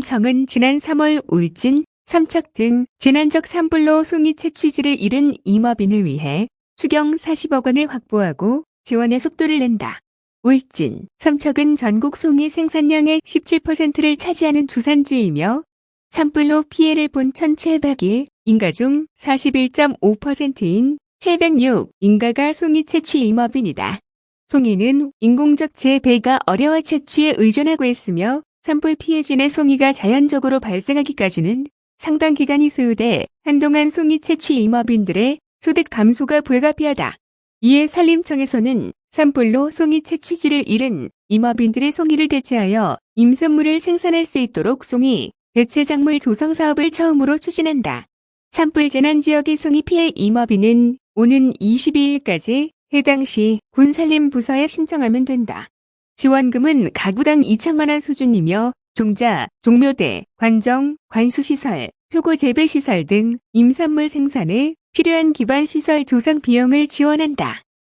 청은 지난 3월 울진, 삼척 등 재난적 산불로 송이 채취지를 잃은 임업인을 위해 추경 40억 원을 확보하고 지원의 속도를 낸다. 울진, 삼척은 전국 송이 생산량의 17%를 차지하는 주산지이며 산불로 피해를 본 1701 인가 중 41.5%인 706 인가가 송이 채취 임업인이다. 송이는 인공적 재배가 어려워 채취에 의존하고 있으며 산불 피해진의 송이가 자연적으로 발생하기까지는 상당 기간이 소요돼 한동안 송이 채취 임업인들의 소득 감소가 불가피하다. 이에 산림청에서는 산불로 송이 채취지를 잃은 임업인들의 송이를 대체하여 임산물을 생산할 수 있도록 송이 대체작물 조성 사업을 처음으로 추진한다. 산불 재난 지역의 송이 피해 임업인은 오는 22일까지 해당 시 군산림부서에 신청하면 된다. 지원금은 가구당 2천만 원 수준이며 종자, 종묘대, 관정, 관수시설, 표고 재배시설 등 임산물 생산에 필요한 기반시설 조성 비용을 지원한다.